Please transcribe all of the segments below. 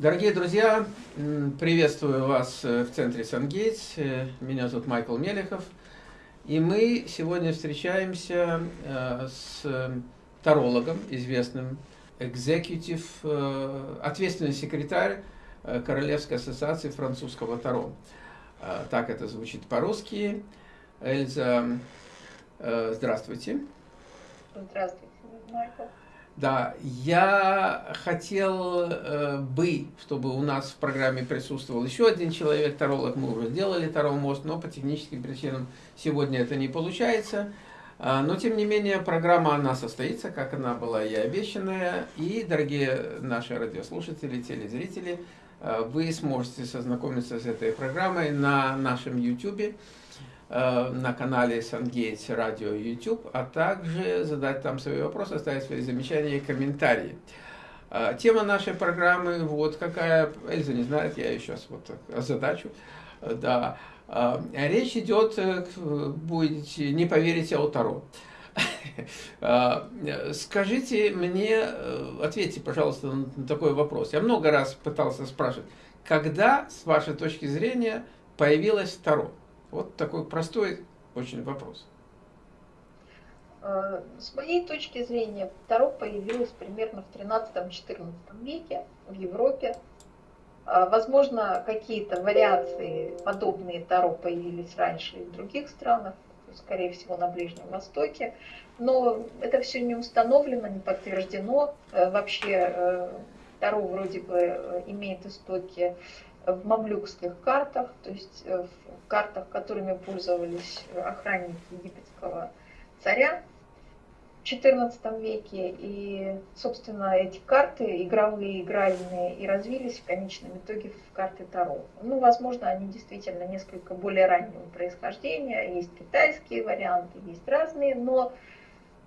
Дорогие друзья, приветствую вас э, в центре Сангейтс. Э, меня зовут Майкл Мелехов. И мы сегодня встречаемся э, с тарологом, известным, экзекутив, ответственный секретарь Королевской ассоциации французского таро. Так это звучит по-русски. Эльза, здравствуйте. Здравствуйте, Майкл. Да, я хотел э, бы, чтобы у нас в программе присутствовал еще один человек, таролог. Мы уже сделали Таро мост, но по техническим причинам сегодня это не получается. А, но, тем не менее, программа, она состоится, как она была и обещанная. И, дорогие наши радиослушатели, телезрители, э, вы сможете сознакомиться с этой программой на нашем YouTube. Э, на канале Сангейтс Радио YouTube, а также задать там свои вопросы, оставить свои замечания и комментарии. Э, тема нашей программы вот какая, Эльза не знает, я ее сейчас вот задачу. Э, да. Речь идет, будете не поверите, о Таро. Скажите мне, ответьте, пожалуйста, на такой вопрос. Я много раз пытался спрашивать, когда, с вашей точки зрения, появилось Таро? Вот такой простой очень вопрос. Э, с моей точки зрения, Таро появилось примерно в 13-14 веке в Европе. Э, возможно, какие-то вариации подобные Таро появились раньше и в других странах, скорее всего, на Ближнем Востоке. Но это все не установлено, не подтверждено. Э, вообще Таро вроде бы имеет истоки мамлюкских картах, то есть э, в картах, которыми пользовались охранники египетского царя в XIV веке. И, собственно, эти карты игровые, игральные и развились в конечном итоге в карты Таро. Ну, возможно, они действительно несколько более раннего происхождения. Есть китайские варианты, есть разные, но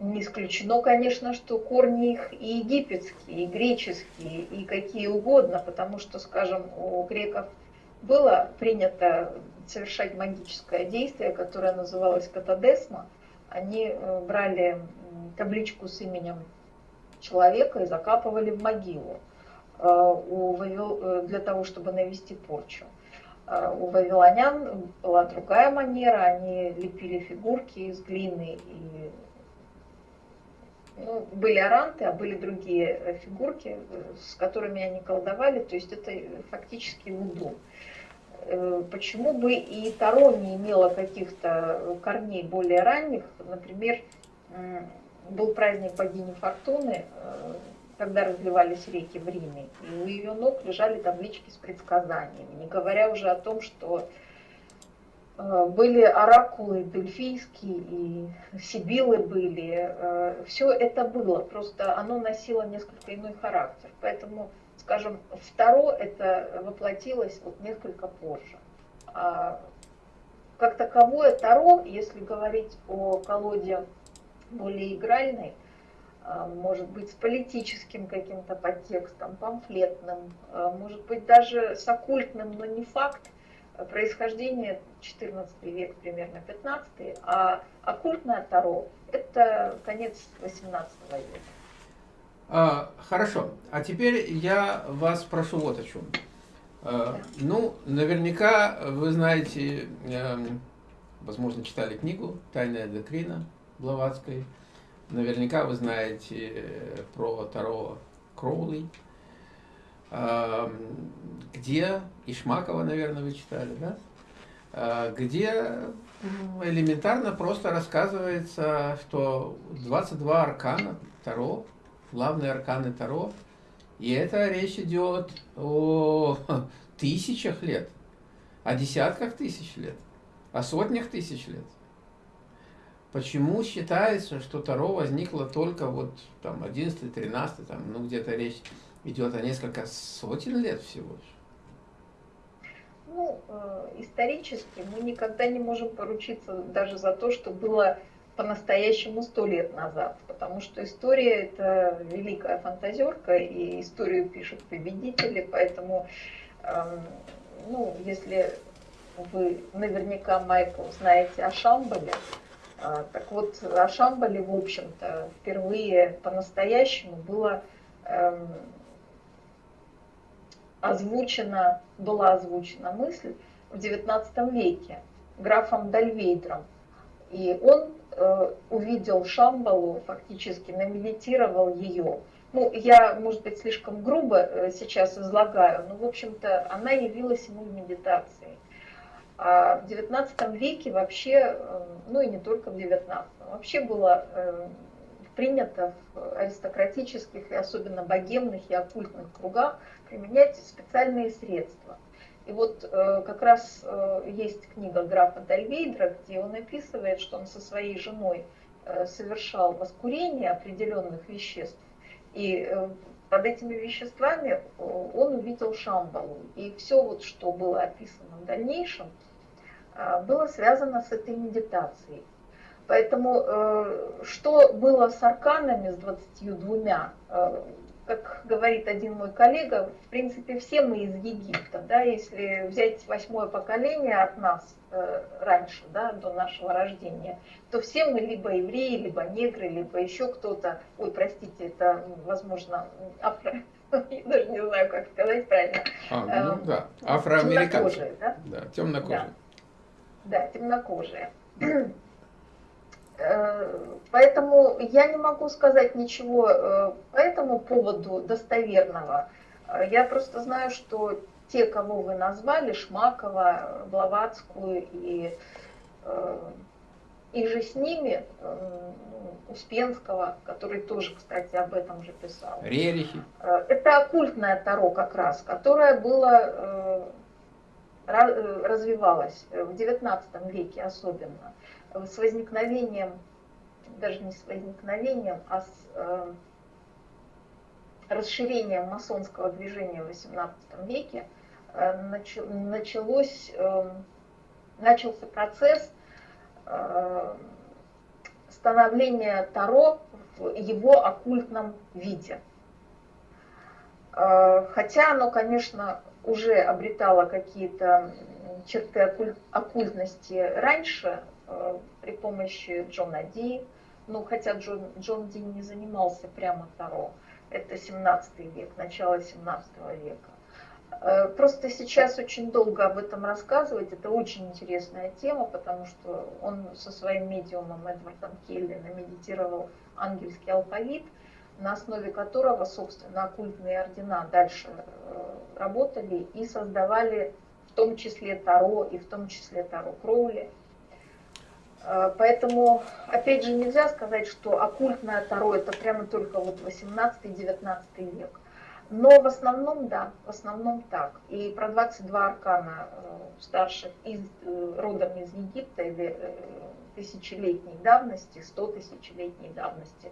не исключено, конечно, что корни их и египетские, и греческие, и какие угодно, потому что, скажем, у греков было принято совершать магическое действие, которое называлось катадесма. Они э, брали табличку с именем человека и закапывали в могилу э, э, для того, чтобы навести порчу. У вавилонян была другая манера, они лепили фигурки из глины и ну, были аранты, а были другие э, фигурки, э, с которыми они колдовали, то есть это фактически вуду. Э, почему бы и Таро не имело каких-то корней более ранних? Например, был праздник богини Фортуны, когда разливались реки в Риме, и у ее ног лежали таблички с предсказаниями, не говоря уже о том, что Э, были оракулы дельфийские, и сибилы были. Э, Все это было, просто оно носило несколько иной характер. Поэтому, скажем, второ это воплотилось вот несколько позже. А как таковое Таро, если говорить о колоде более игральной, э, может быть, с политическим каким-то подтекстом, памфлетным, может быть, даже с оккультным, но не факт, происхождение 14 век, примерно 15, а оккультное Таро – это конец 18 века. А, хорошо, а теперь я вас прошу вот о чем. А, ну, наверняка вы знаете, э, возможно, читали книгу «Тайная доктрина» Блаватской. Наверняка вы знаете про Таро Кроули где, Ишмакова, наверное, вы читали, да? А, где элементарно просто рассказывается, что 22 аркана Таро, главные арканы Таро, и это речь идет о тысячах лет, о десятках тысяч лет, о сотнях тысяч лет. Почему считается, что Таро возникло только вот там 11 13 там, ну где-то речь идет о несколько сотен лет всего. Ну, э, исторически мы никогда не можем поручиться даже за то, что было по-настоящему сто лет назад, потому что история это великая фантазерка, и историю пишут победители, поэтому, э, ну, если вы наверняка, Майкл, знаете о Шамбале, э, так вот, о Шамбале, в общем-то, впервые по-настоящему было эм, озвучена, была озвучена мысль в XIX веке графом Дальвейдром. И он э, увидел Шамбалу, фактически намедитировал ее. Ну, я, может быть, слишком грубо э, сейчас излагаю, но, в общем-то, она явилась ему в медитации. А в XIX веке вообще, э, ну и не только в XIX, вообще было э, принято в аристократических и особенно богемных и оккультных кругах применять специальные средства. И вот э, как раз есть книга графа Дальвейдра, где он описывает, что он со своей женой совершал воскурение определенных веществ. И под этими веществами он увидел Шамбалу. И все, вот, что было описано в дальнейшем, было связано с этой медитацией. Поэтому э, что было с арканами, с 22, э, как говорит один мой коллега, в принципе, все мы из Египта. Да, если взять восьмое поколение от нас э, раньше, да, до нашего рождения, то все мы либо евреи, либо негры, либо еще кто-то, ой, простите, это, возможно, афро, я даже не знаю, как сказать правильно. А, ну эм, да, афроамериканцы. Да? Да, темнокожие. Да, да темнокожие. Э, поэтому я не могу сказать ничего э, по этому поводу достоверного. Э, я просто знаю, что те, кого вы назвали, Шмакова, Блаватскую и, и же с ними, Успенского, который тоже, кстати, об этом же писал. Рерихи. Это оккультное таро как раз, которое было развивалось в XIX веке особенно с возникновением, даже не с возникновением, а с э, расширением масонского движения в XVIII веке э, началось, э, начался процесс э, становления Таро в его оккультном виде. Э, хотя оно, конечно, уже обретало какие-то черты оккультности раньше, при помощи Джона Ди. Ну, хотя Джон, Джон Ди не занимался прямо Таро. Это 17 век, начало 17 века. Э, просто сейчас очень долго об этом рассказывать. Это очень интересная тема, потому что он со своим медиумом Эдвардом Келли намедитировал ангельский алфавит, на основе которого, собственно, оккультные ордена дальше э, работали и создавали в том числе Таро и в том числе Таро Кроули – Э, поэтому, опять же, нельзя сказать, что оккультное Таро это прямо только вот 18-19 век. Но в основном, да, в основном так. И про 22 аркана э, старших из, э, родом из Египта или тысячелетней давности, 100 тысячелетней давности,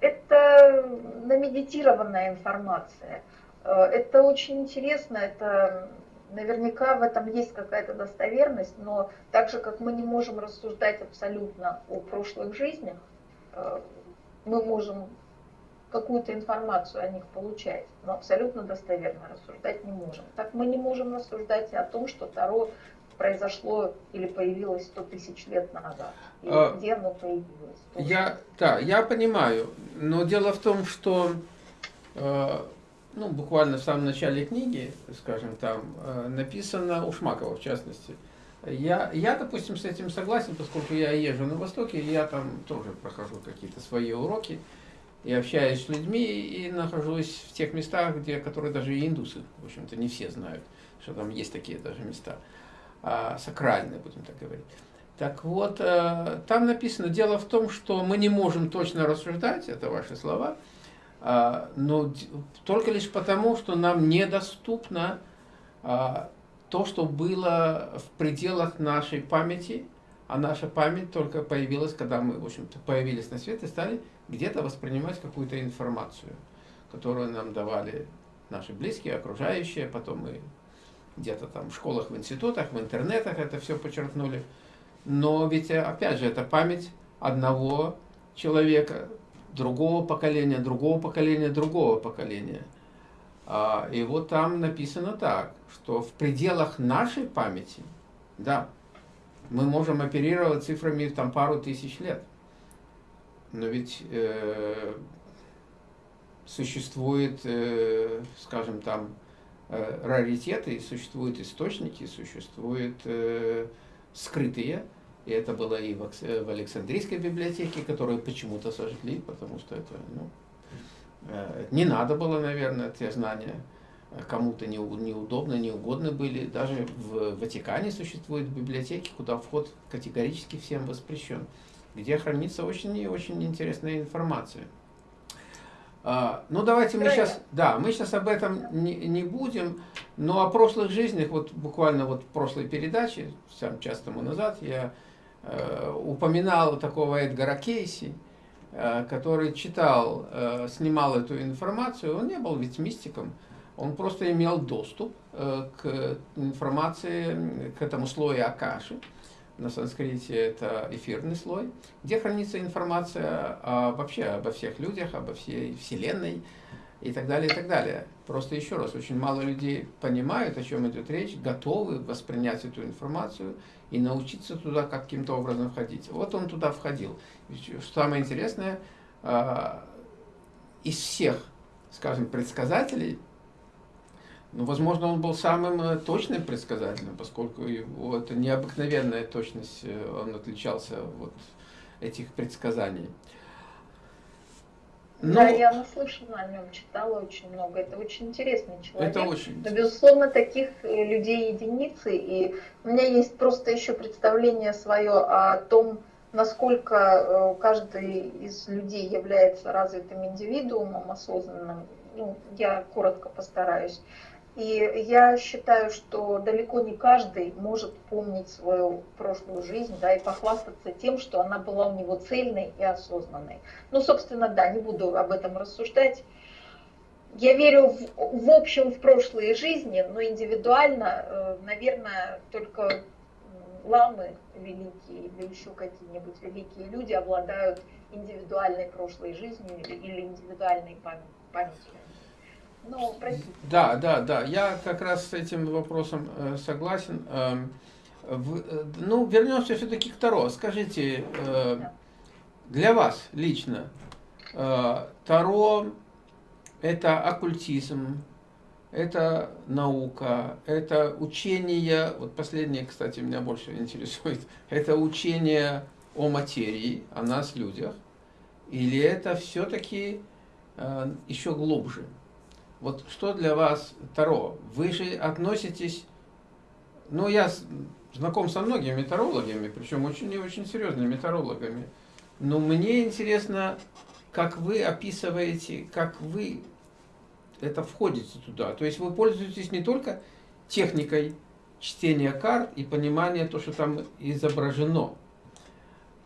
это намедитированная информация. Это очень интересно, это Наверняка в этом есть какая-то достоверность, но так же, как мы не можем рассуждать абсолютно о прошлых жизнях, э, мы можем какую-то информацию о них получать, но абсолютно достоверно рассуждать не можем. Так мы не можем рассуждать и о том, что Таро произошло или появилось 100 тысяч лет назад, и а, где оно появилось. Я, да, я понимаю, но дело в том, что э, ну, буквально в самом начале книги, скажем, там э, написано у Шмакова, в частности. Я, я, допустим, с этим согласен, поскольку я езжу на Востоке, я там тоже прохожу какие-то свои уроки, и общаюсь с людьми, и нахожусь в тех местах, где, которые даже и индусы, в общем-то, не все знают, что там есть такие даже места, а, сакральные, будем так говорить. Так вот, э, там написано, дело в том, что мы не можем точно рассуждать, это ваши слова, но только лишь потому, что нам недоступно а, то, что было в пределах нашей памяти, а наша память только появилась, когда мы, в общем-то, появились на свет и стали где-то воспринимать какую-то информацию, которую нам давали наши близкие, окружающие, потом мы где-то там в школах, в институтах, в интернетах это все подчеркнули. Но ведь, опять же, это память одного человека, другого поколения, другого поколения, другого поколения. А, и вот там написано так, что в пределах нашей памяти, да, мы можем оперировать цифрами там пару тысяч лет. Но ведь э, существует, э, скажем там, э, раритеты, существуют источники, существуют э, скрытые. И это было и в, в Александрийской библиотеке, которую почему-то сожгли, потому что это ну, э, не надо было, наверное, те знания кому-то не, неудобно, неугодны были. Даже в Ватикане существуют библиотеки, куда вход категорически всем воспрещен, где хранится очень и очень интересная информация. А, ну, давайте мы сейчас, да, мы сейчас об этом не, не будем, но о прошлых жизнях, вот буквально вот в прошлой передаче, сам час тому назад, я э, упоминал такого Эдгара Кейси, э, который читал, э, снимал эту информацию, он не был ведь мистиком, он просто имел доступ э, к информации, к этому слою Акаши, на санскрите это эфирный слой, где хранится информация о, вообще обо всех людях, обо всей Вселенной и так далее, и так далее. Просто еще раз, очень мало людей понимают, о чем идет речь, готовы воспринять эту информацию и научиться туда каким-то образом входить. Вот он туда входил. Самое интересное, а, из всех, скажем, предсказателей, ну, возможно, он был самым э, точным предсказателем, поскольку его это необыкновенная точность, э, он отличался от этих предсказаний. Но... Да, я наслышана о нем, читала очень много. Это очень интересный человек. Это очень. Но, безусловно, таких э, людей единицы. И у меня есть просто еще представление свое о том, насколько каждый из людей является развитым индивидуумом, осознанным. Ну, я коротко постараюсь. И я считаю, что далеко не каждый может помнить свою прошлую жизнь, да, и похвастаться тем, что она была у него цельной и осознанной. Ну, собственно, да, не буду об этом рассуждать. Я верю в, в общем в прошлые жизни, но индивидуально, э, наверное, только ламы великие или еще какие-нибудь великие люди обладают индивидуальной прошлой жизнью или индивидуальной памятью. Ну, да, да, да. Я как раз с этим вопросом э, согласен. Э, в, э, ну, вернемся все-таки к Таро. Скажите, э, для вас лично э, Таро это оккультизм, это наука, это учение, вот последнее, кстати, меня больше интересует, это учение о материи, о нас, людях, или это все-таки э, еще глубже? Вот что для вас Таро? Вы же относитесь... Ну, я знаком со многими тарологами, причем очень и очень серьезными тарологами. Но мне интересно, как вы описываете, как вы это входите туда. То есть вы пользуетесь не только техникой чтения карт и понимания то, что там изображено.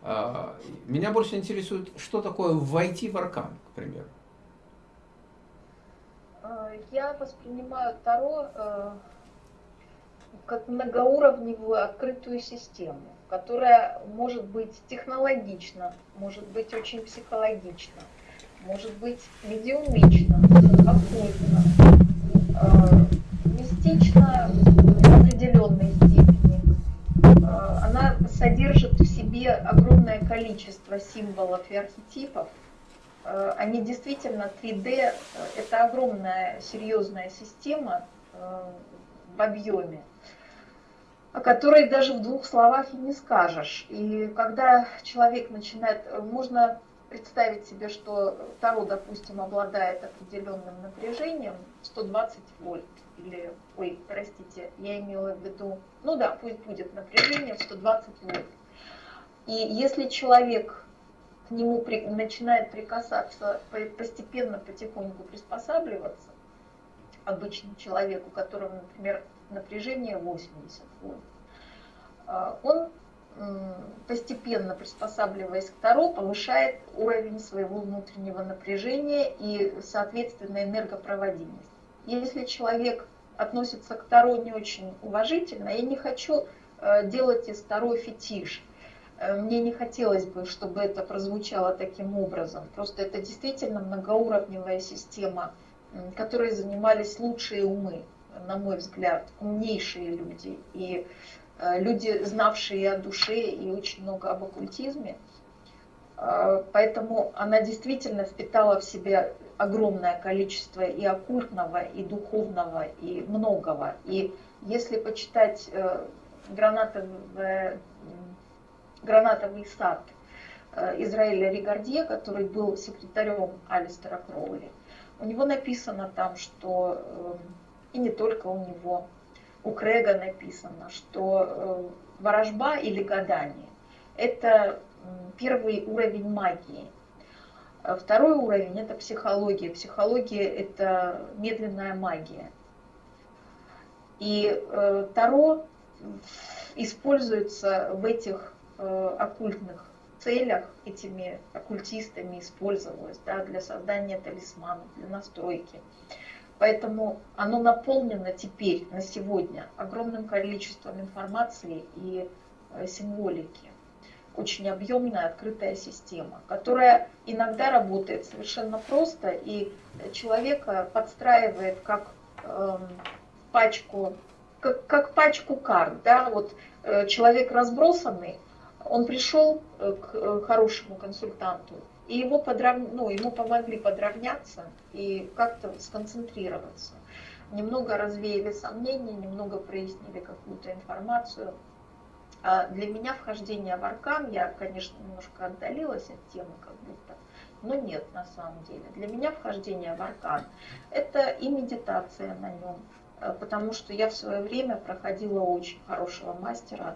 А, меня больше интересует, что такое войти в аркан, к примеру. Э, я воспринимаю Таро э, как многоуровневую открытую систему, которая может быть технологична, может быть очень психологична, может быть медиумична, оккультна, э, мистична в определенной степени. Она содержит в себе огромное количество символов и архетипов, они действительно 3D, э, это огромная серьезная система э, в объеме, о которой даже в двух словах и не скажешь. И когда человек начинает, можно представить себе, что Таро, допустим, обладает определенным напряжением 120 вольт, или, ой, простите, я имела в виду, ну да, пусть будет напряжение 120 вольт. И если человек к нему при, начинает прикасаться, постепенно, потихоньку приспосабливаться, обычному человеку, у которого, например, напряжение 80 вольт, а, он постепенно приспосабливаясь к Таро, повышает уровень своего внутреннего напряжения и, соответственно, энергопроводимость. Если человек относится к Таро не очень уважительно, я не хочу э, делать из Таро фетиш – мне не хотелось бы, чтобы это прозвучало таким образом. Просто это действительно многоуровневая система, которой занимались лучшие умы, на мой взгляд, умнейшие люди. И э, люди, знавшие о душе и очень много об оккультизме. Э, поэтому она действительно впитала в себя огромное количество и оккультного, и духовного, и многого. И если почитать э, гранатовый, сад э, Израиля Ригардье, который был секретарем Алистера Кроули, у него написано там, что, э, и не только у него, у Крэга написано, что ворожба или гадание – это первый уровень магии. А второй уровень – это психология. Психология – это медленная магия. И э, Таро используется в этих э, оккультных целях, этими оккультистами использовалось да, для создания талисманов, для настройки. Поэтому оно наполнено теперь, на сегодня, огромным количеством информации и э, символики. Очень объемная, открытая система, которая иногда работает совершенно просто и человека подстраивает как э, пачку, как, как пачку карт. Да? Вот, э, человек разбросанный, он пришел э, к э, хорошему консультанту, и его, подрав... ну, ему помогли подравняться и как-то сконцентрироваться. Немного развеяли сомнения, немного прояснили какую-то информацию. А для меня вхождение в аркан, я, конечно, немножко отдалилась от темы как будто, но нет на самом деле. Для меня вхождение в аркан – это и медитация на нем, э, потому что я в свое время проходила очень хорошего мастера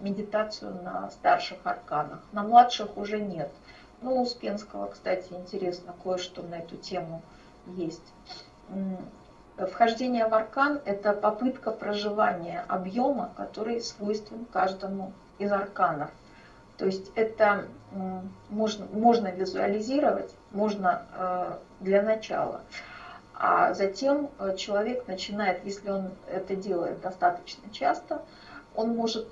медитацию на старших арканах. На младших уже нет – ну, у Успенского, кстати, интересно, кое-что на эту тему есть. Вхождение в аркан – это попытка проживания объема, который свойствен каждому из арканов. То есть это можно, можно визуализировать, можно э, для начала. А затем э, человек начинает, если он это делает достаточно часто, он может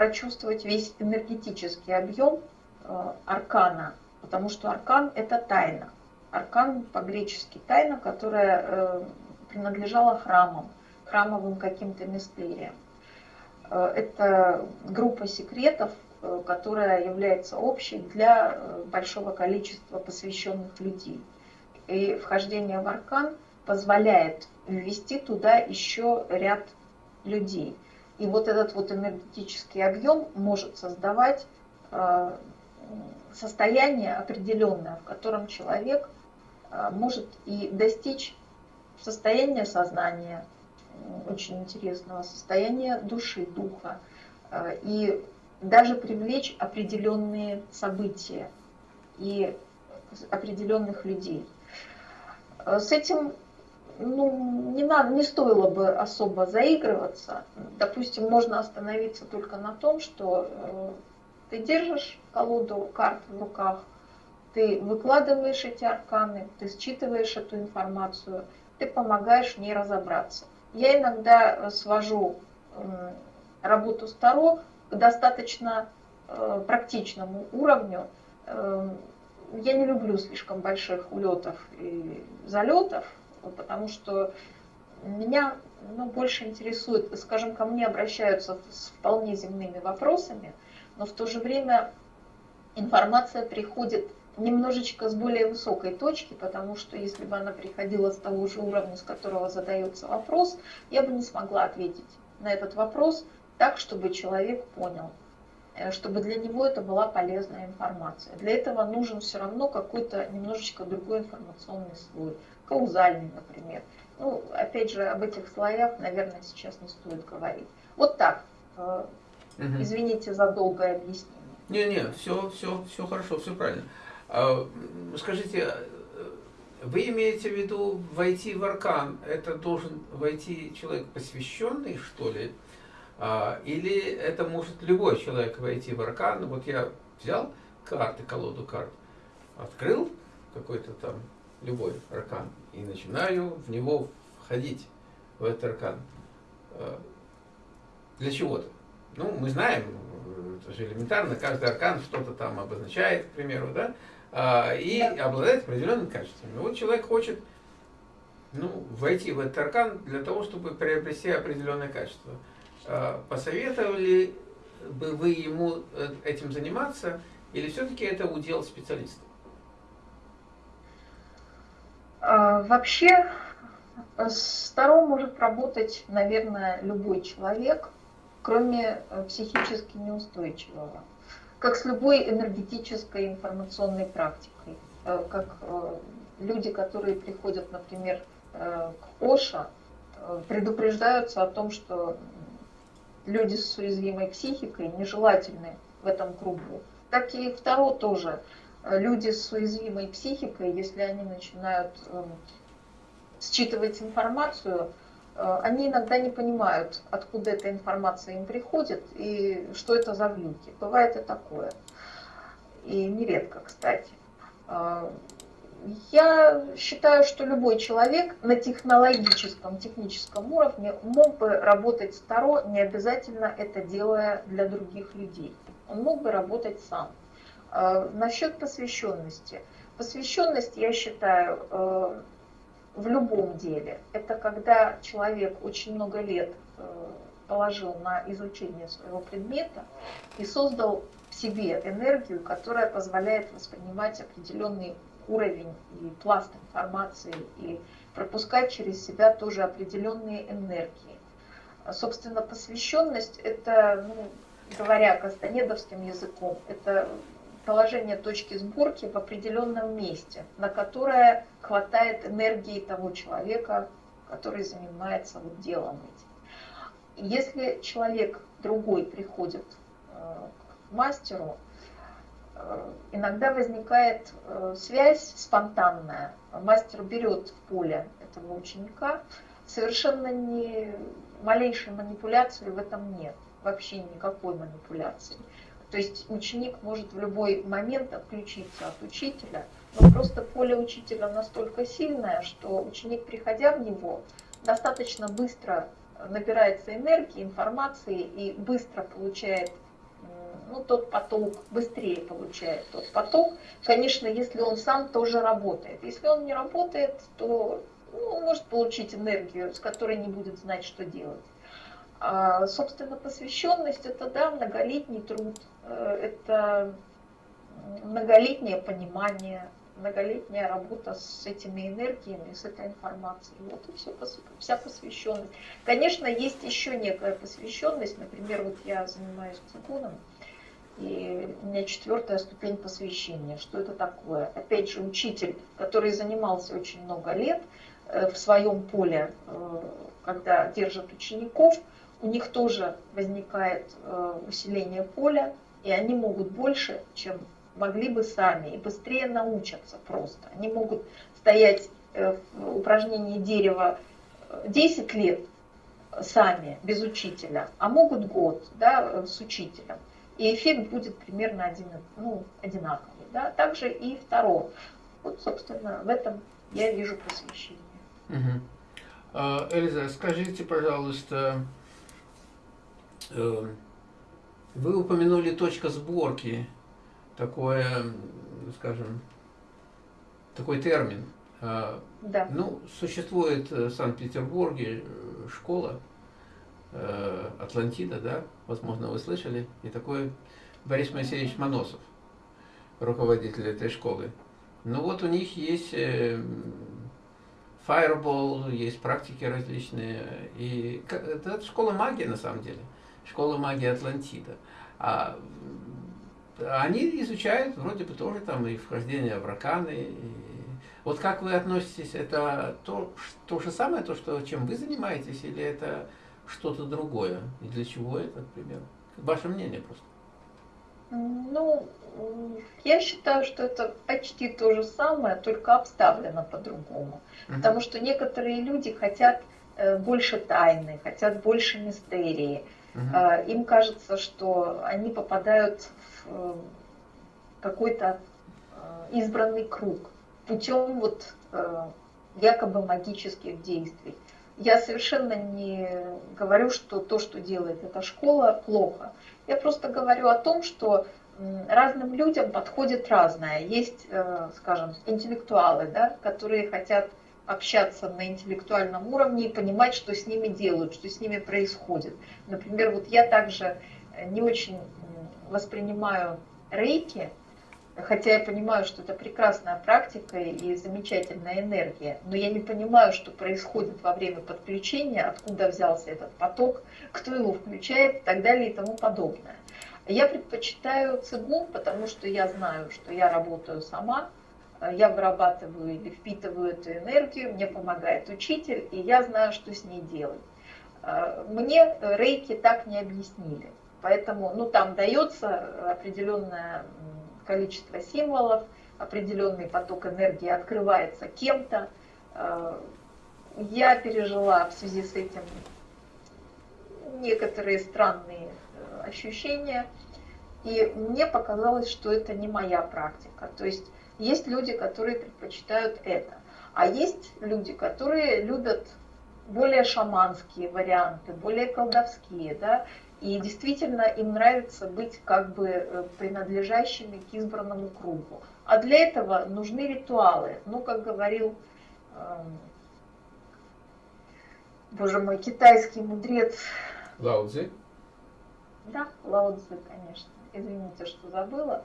прочувствовать весь энергетический объем э, аркана потому что аркан – это тайна. Аркан по-гречески тайна, которая э, принадлежала храмам, храмовым каким-то мистериям. Э, это группа секретов, которая является общей для большого количества посвященных людей. И вхождение в аркан позволяет ввести туда еще ряд людей. И вот этот вот энергетический объем может создавать состояние определенное, в котором человек а, может и достичь состояния сознания, очень интересного состояния души, духа, а, и даже привлечь определенные события и определенных людей. С этим ну, не, надо, не стоило бы особо заигрываться. Допустим, можно остановиться только на том, что э, ты держишь колоду карт в руках, ты выкладываешь эти арканы, ты считываешь эту информацию, ты помогаешь в разобраться. Я иногда э, свожу работу с Таро к достаточно э, практичному уровню. Я не люблю слишком больших улетов и залетов, потому что меня ну, больше интересует, скажем, ко мне обращаются с вполне земными вопросами – но в то же время информация приходит немножечко с более высокой точки, потому что если бы она приходила с того же уровня, с которого задается вопрос, я бы не смогла ответить на этот вопрос так, чтобы человек понял, чтобы для него это была полезная информация. Для этого нужен все равно какой-то немножечко другой информационный слой, каузальный, например. Ну, опять же, об этих слоях, наверное, сейчас не стоит говорить. Вот так, э, Угу. Извините за долгое объяснение. Не-не, все, все, все хорошо, все правильно. А, скажите, вы имеете в виду войти в аркан, это должен войти человек посвященный, что ли? А, или это может любой человек войти в аркан? Вот я взял карты, колоду карт, открыл какой-то там любой аркан и начинаю в него входить, в этот аркан. А, для чего-то. Ну, мы знаем, это же элементарно, каждый аркан что-то там обозначает, к примеру, да, а, и да. обладает определенными качествами. Вот человек хочет ну, войти в этот аркан для того, чтобы приобрести определенное качество. А, посоветовали бы вы ему э, этим заниматься, или все-таки это удел специалистов? А, вообще, с Таро может работать, наверное, любой человек, кроме э, психически неустойчивого. Как с любой энергетической информационной практикой. Э, как э, люди, которые приходят, например, к Оша, предупреждаются о том, что люди с уязвимой психикой нежелательны в этом кругу. Так и второ тоже. Люди с уязвимой психикой, если они начинают эм, считывать информацию, э, они иногда не понимают, откуда эта информация им приходит и что это за глюки. Бывает и такое. И нередко, кстати. Э, я считаю, что любой человек на технологическом, техническом уровне мог бы работать с Таро, не обязательно это делая для других людей. Он мог бы работать сам. Э, насчет посвященности. Посвященность, я считаю, в любом деле. Это когда человек очень много лет э, положил на изучение своего предмета и создал в себе энергию, которая позволяет воспринимать определенный уровень и пласт информации и пропускать через себя тоже определенные энергии. Собственно, посвященность – это, ну, говоря кастанедовским языком, это положение точки сборки в определенном месте, на которое хватает энергии того человека, который занимается вот делом этим. Если человек другой приходит э, к мастеру, иногда возникает э, связь спонтанная. Мастер берет в поле этого ученика, совершенно не малейшей манипуляции в этом нет, вообще никакой манипуляции. То есть ученик может в любой момент отключиться от учителя, но просто поле учителя настолько сильное, что ученик, приходя в него, достаточно быстро набирается энергии, информации и быстро получает ну, тот поток, быстрее получает тот поток. Конечно, если он сам тоже работает. Если он не работает, то ну, он может получить энергию, с которой не будет знать, что делать. А, собственно, посвященность это да, многолетний труд, э, это многолетнее понимание, многолетняя работа с этими энергиями, с этой информацией. Вот и все, вся посвященность. Конечно, есть еще некая посвященность. Например, вот я занимаюсь цигуном, и у меня четвертая ступень посвящения. Что это такое? Опять же, учитель, который занимался очень много лет э, в своем поле, э, когда держит учеников, у них тоже возникает э, усиление поля, и они могут больше, чем могли бы сами, и быстрее научатся просто. Они могут стоять в упражнении дерева 10 э, лет сами, без учителя, а могут год да, с учителем. И эффект будет примерно один, ну, одинаковый. Да? Также и второе. Вот, собственно, в этом я вижу посвящение. Угу. Эльза, скажите, пожалуйста, Эм, вы упомянули точка сборки, такое, скажем, такой термин. А, да. Ну, существует в Санкт-Петербурге э, школа э, Атлантида, да, возможно, вы слышали, и такой Борис Моисеевич Моносов, руководитель этой школы. Ну вот у них есть э, Fireball, есть практики различные, и это школа магии на самом деле школа магии Атлантида. А они изучают вроде бы тоже там и вхождение в раканы. Вот как вы относитесь, это то, то же самое, то, что, чем вы занимаетесь, или это что-то другое? И для чего это, например? Ваше мнение просто. Ну, я считаю, что это почти то же самое, только обставлено по-другому. Uh-huh. Потому что некоторые люди хотят э, больше тайны, хотят больше мистерии. Угу. Им кажется, что они попадают в э, какой-то э, избранный круг путем вот якобы магических действий. Я совершенно не говорю, что то, что делает эта школа, плохо. Я просто говорю о том, что разным людям подходит разное. Есть, скажем, интеллектуалы, да, которые хотят общаться на интеллектуальном уровне и понимать, что с ними делают, что с ними происходит. Например, вот я также э, не очень воспринимаю рейки, Хотя я понимаю, что это прекрасная практика и замечательная энергия, но я не понимаю, что происходит во время подключения, откуда взялся этот поток, кто его включает и так далее и тому подобное. Я предпочитаю цигун, потому что я знаю, что я работаю сама, я вырабатываю или впитываю эту энергию, мне помогает учитель, и я знаю, что с ней делать. Мне рейки так не объяснили. Поэтому ну, там дается определенное количество символов, определенный поток энергии открывается кем-то. Э, я пережила в связи с этим некоторые странные э, ощущения, и мне показалось, что это не моя практика. То есть есть люди, которые предпочитают это, а есть люди, которые любят более шаманские варианты, более колдовские, да, и действительно им нравится быть как бы э, принадлежащими к избранному кругу. А для этого нужны ритуалы. Ну, как говорил, эм, боже мой, китайский мудрец. Лао Цзи? Да, Лао Цзи, конечно. Извините, что забыла.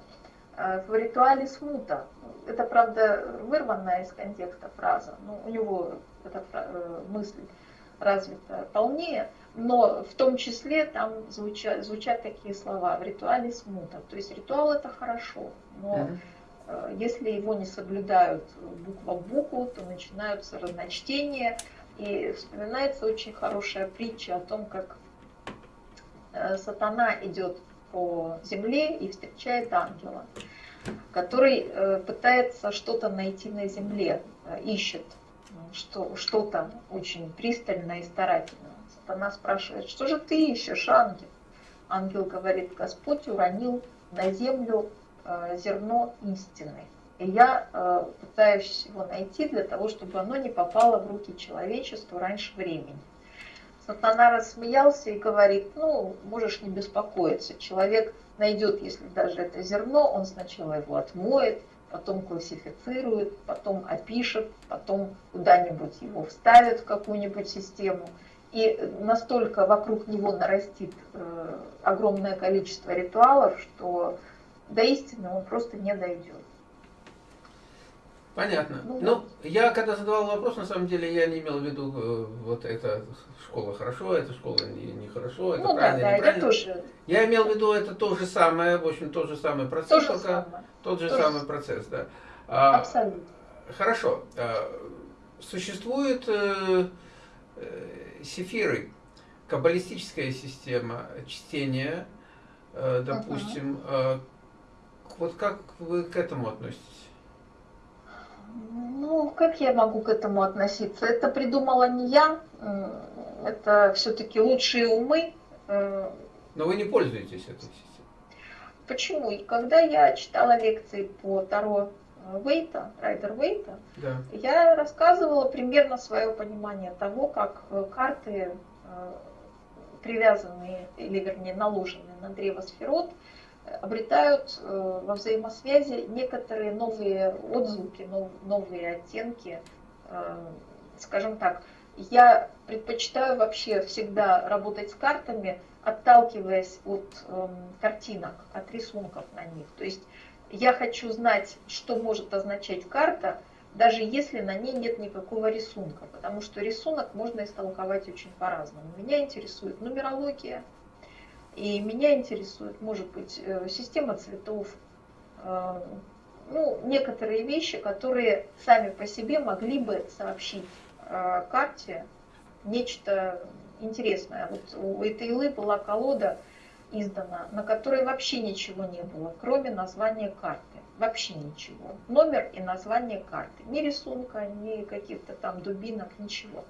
Э, в ритуале смута. Это, правда, вырванная из контекста фраза. Но у него эта э, мысль развита полнее но в том числе там звучат, звучат такие слова в ритуале смута. То есть ритуал это хорошо, но mm-hmm. если его не соблюдают буква в букву, то начинаются разночтения. И вспоминается очень хорошая притча о том, как э, сатана идет по земле и встречает ангела, который э, пытается что-то найти на земле, ищет что, что-то очень пристально и старательно. Она спрашивает, что же ты ищешь, ангел? Ангел говорит, Господь уронил на землю э, зерно истины. И я э, пытаюсь его найти для того, чтобы оно не попало в руки человечеству раньше времени. Сатана рассмеялся и говорит, ну, можешь не беспокоиться, человек найдет, если даже это зерно, он сначала его отмоет, потом классифицирует, потом опишет, потом куда-нибудь его вставит в какую-нибудь систему – и настолько вокруг него нарастит э, огромное количество ритуалов, что до истины он просто не дойдет. Понятно. Ну, ну, я когда задавал вопрос, на самом деле я не имел в виду, э, вот эта школа хорошо, эта школа нехорошо, не это ну, правильно, да, неправильно. Я, тоже... я имел в виду, это то же самое, в общем, тот же самый процесс, то же только самое. тот же то самый же... процесс, да. А, Абсолютно. Хорошо. А, существует э, сефиры, каббалистическая система чтения, э, допустим, uh-huh. вот как вы к этому относитесь? Ну, как я могу к этому относиться? Это придумала не я, это все-таки лучшие умы. Э. Но вы не пользуетесь этой системой. Почему? И когда я читала лекции по Таро Вейта, Райдер Вейта, да. я рассказывала примерно свое понимание того, как э, карты, э, привязанные, или вернее наложенные на древо сферот, обретают э, во взаимосвязи некоторые новые отзвуки, новые оттенки. Скажем так, я предпочитаю вообще всегда работать с картами, отталкиваясь от эм, картинок, от рисунков на них. То есть я хочу знать, что может означать карта, даже если на ней нет никакого рисунка, потому что рисунок можно истолковать очень по-разному. Меня интересует нумерология, и меня интересует, может быть, э, система цветов, э, ну, некоторые вещи, которые сами по себе могли бы сообщить э, карте нечто интересное. Вот у этой Илы была колода издана, на которой вообще ничего не было, кроме названия карты. Вообще ничего. Номер и название карты. Ни рисунка, ни каких-то там дубинок, ничего.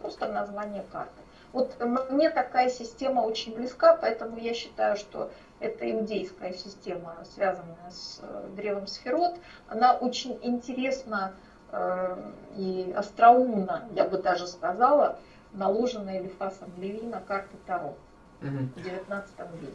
Просто название карты. Вот мне такая система очень близка, поэтому я считаю, что это иудейская система, связанная с э, древом Сферот. Она очень интересна э, и остроумно, я бы даже сказала, наложена Элифасом Леви на карты Таро в XIX веке.